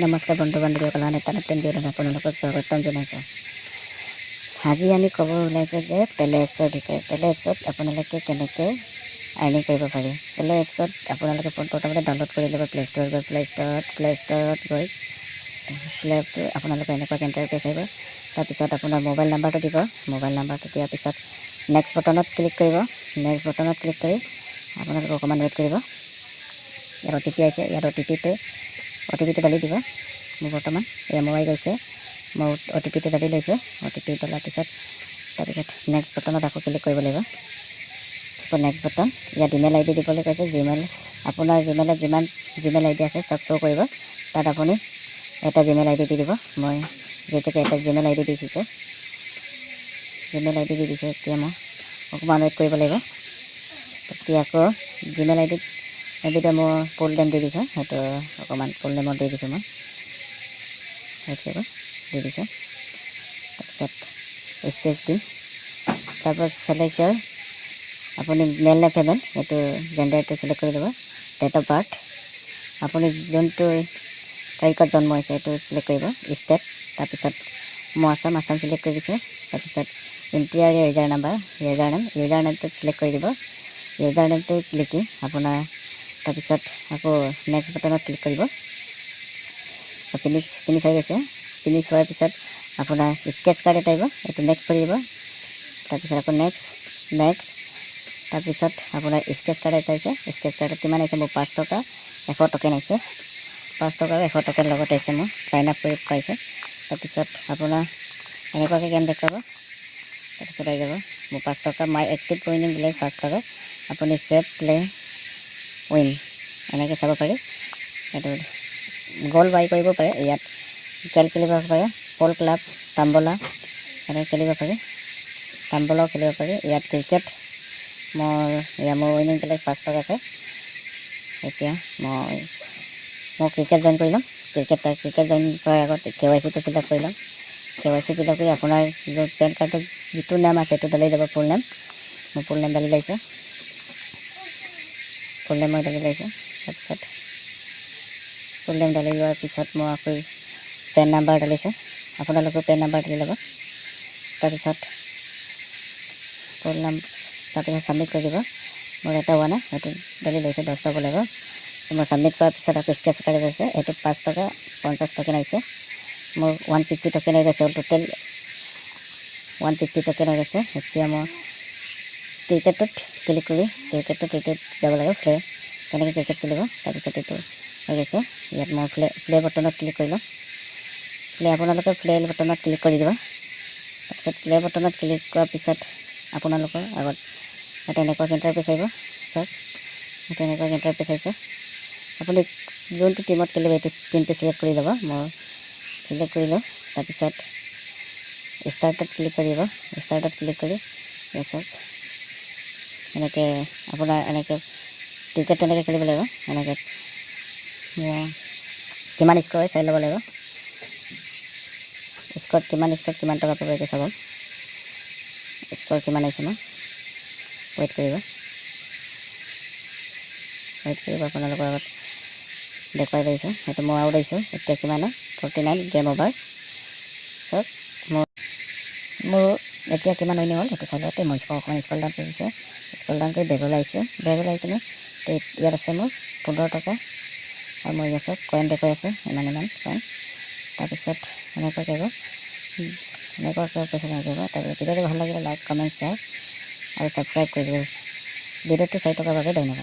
নমস্কাৰ বন্ধু বান্ধৱীসকল আন এটা নতুন ভিডিঅ'ত আপোনালোকক স্বাগতম জনাইছোঁ আজি আমি ক'ব ওলাইছোঁ যে পেলে এপছৰ বিষয়ে পেলে এপছত আপোনালোকে কেনেকৈ আৰ্নিং কৰিব পাৰি? পেলে এপছত আপোনালোকে পোন প্ৰথমতে ডাউনলোড কৰি ল'ব প্লে ষ্ট'ৰত গৈ প্লে ষ্ট'ৰত প্লে ষ্ট'ৰত গৈ প্লে এপটো আপোনালোকৰ এনেকুৱা ইণ্টাৰফেচ আহিব। তাৰপিছত আপোনাৰ মোবাইল নাম্বাৰটো দিব। মোবাইল নাম্বাৰটো দিয়াৰ পিছত নেক্সট বটনত ক্লিক কৰিব। নেক্সট বটনত ক্লিক কৰি আপোনালোকে অকণমান ৱেইট কৰিব। ইয়াত অ' টি পি আহিছে। ইয়াত অ' টি পিটো অ' টি পিটো দিব। মোৰ বৰ্তমান এয়া মোবাইল গৈছে। মই অ' টি পিটো দালি লৈছোঁ। অ' টি পি দলাৰ পিছত তাৰপিছত নেক্সট বটনত আকৌ ক্লিক কৰিব লাগিব। আকৌ নেক্সট বটন ইয়াত ইমেইল আই ডি দিবলৈ কৈছে। জিমেইল আপোনাৰ জিমেইলত যিমান জিমেইল আই ডি আছে চব শ্ব' কৰিব। তাত আপুনি এটা জিমেইল আই ডি দি দিব। মই যিহেতুকে এটা জিমেইল আই ডি দি দিছোঁ জিমেইল আই ডি দি দিছোঁ এতিয়া মই অকণমান ৱেইট কৰিব লাগিব। তেতিয়া আকৌ জিমেইল আই ডিত এইটোতে মই ফুল নেম দি দিছোঁ সেইটো অকণমান ফুল নেমত দি দিছোঁ মই সেইটো দি দিছোঁ তাৰপিছত স্পেচ দিম তাৰপিছত চিলেকশ্যন আপুনি মেল নে ফিমেল এইটো জেণ্ডাৰটো চিলেক্ট কৰি ল'ব ডেট অফ বাৰ্থ আপুনি যোনটো তাৰিখত জন্ম হৈছে সেইটো চিলেক্ট কৰিব ষ্টেট তাৰপিছত মই আছাম আছাম চিলেক্ট কৰি দিছোঁ তাৰপিছত ইণ্টিৰিয়াৰ user number user name user নেমটো select কৰি দিব ইউজাৰ নেমটো লিখি আপোনাৰ তাৰপিছত আকৌ নেক্সট বটনত ক্লিক কৰিব। ফিনিছ ফিনিছ হৈ গৈছে। ফিনিছ হোৱাৰ পিছত আপোনাৰ স্কেচ কাৰ্ড এটা আহিব এইটো নেক্সট কৰি দিব তাৰপিছত আকৌ নেক্সট নেক্সট তাৰপিছত আপোনাৰ স্কেচ কাৰ্ড এটা আহিছে। স্কেচ কাৰ্ডত কিমান আহিছে মোৰ? পাঁচ টকা এশ টকেন আহিছে। পাঁচ টকা আৰু এশ টকাৰ লগত আহিছে মোৰ। চাইন আপ কৰি পাইছে। তাৰপিছত আপোনাৰ এনেকুৱাকৈ গেম দেখুৱাব তাৰপিছত আহি যাব। মোৰ পাঁচ টকা মাই এক্টিভ উইনিং ভিলেজ পাঁচ টকা। আপুনি ছেভ প্লে উইন। এনেকৈ চাব পাৰি। এইটো গ'ল বাই কৰিব পাৰে ইয়াত খেল খেলিব পাৰে। পল ক্লাব তাম্বলা এনেকৈ খেলিব পাৰি। তাম্বলাও খেলিব পাৰি। ইয়াত ক্ৰিকেট মোৰ ইয়াত মোৰ উইনিং প্লেচ পাঁচ টকা আছে। এতিয়া মই মই ক্ৰিকেট জইন কৰি ল'ম। ক্ৰিকেট ক্ৰিকেট জইন কৰাৰ আগত কে ৱাই চিটো ফিল আপ কৰি ল'ম। K Y C fill up কৰি আপোনাৰ পেন কাৰ্ডত যিটো নাম আছে সেইটো দালি যাব ফুল নেম মই ফুল নেম দালি লৈছোঁ ফুল নেম মই দালি লৈছোঁ তাৰপিছত ফুল নেম দালি লোৱাৰ পিছত মই আকৌ পেন নাম্বাৰ দালিছোঁ। আপোনালোকেও পেন নাম্বাৰ দালি ল'ব তাৰপিছত ফুল নাম তাৰপিছত ছাবমিট কৰি দিব। মোৰ এটা হোৱা নাই সেইটো দালি লৈছোঁ দহ টকা লাগিব। মই ছাবমিট কৰাৰ পিছত আকৌ স্কেচ কাৰ্ড আছে এইটো পাঁচ টকা পঞ্চাছ টকেন আহিছে। মোৰ ওৱান ফিফটি টকেন হৈ গৈছে। টোটেল ওৱান ফিফটি টকেন হৈ গৈছে। এতিয়া মই ক্ৰিকেটত ক্লিক কৰি ক্ৰিকেটটো ক্ৰিকেট যাব লাগে প্লে কেনেকৈ ক্ৰিকেট খেলিব। তাৰপিছত এইটো হৈ গৈছে। ইয়াত মই প্লে প্লে বটনত ক্লিক কৰি ল'ম প্লে আপোনালোকে প্লে বটনত ক্লিক কৰি দিব। তাৰপিছত প্লে বটনত ক্লিক কৰাৰ পিছত আপোনালোকৰ আগত এটা এনেকুৱা ইণ্টাৰফেচ আহিব চাওক এটা এনেকুৱা ইণ্টাৰফেচ আহিছে আপুনি যোনটো টিমত খেলিব এইটো টিমটো চিলেক্ট কৰি ল'ব। মই চিলেক্ট কৰি লওঁ তাৰপিছত ষ্টাৰ্টত ক্লিক কৰিব ষ্টাৰ্টত ক্লিক কৰি চাওক। এনেকৈ আপোনাৰ এনেকৈ ক্ৰিকেটটো এনেকৈ খেলিব লাগিব এনেকৈ। কিমান স্ক'ৰ চাই ল'ব লাগিব। স্ক'ৰত কিমান স্ক'ৰত কিমান টকা পাব এইটো চাব। স্ক'ৰ কিমান আহিছে মই ৱেইট কৰিব। ৱেইট কৰিব আপোনালোকৰ আগত। দেখুৱাই পাৰিছোঁ সেইটো মই আউট আহিছোঁ এতিয়া কিমান ফৰ্টি নাইন গেম অভাৰ চাওক মোৰ মোৰ এতিয়া কিমান উইনিং হ'ল সেইটো চাই লওঁতে মই অকণমান স্কল ডাউন কৰিছোঁ স্কল ডাউন কৰি বেগলৈ আহিছোঁ। বেগলৈ আহি কিনে ইয়াত আছে মোৰ পোন্ধৰ টকা। আৰু মই ইয়াত কইন দেখুৱাই আছে ইমান ইমান কইন তাৰপিছত এনেকুৱা কৰিব। এনেকুৱাকৈ পইচা কৰিব তাৰপিছত ভিডিঅ'টো ভাল লাগিলে লাইক কমেণ্ট শ্বেয়াৰ আৰু ছাবস্ক্ৰাইব কৰি দিব। ভিডিঅ'টো চাই থকাৰ বাবে ধন্যবাদ।